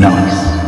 Nice.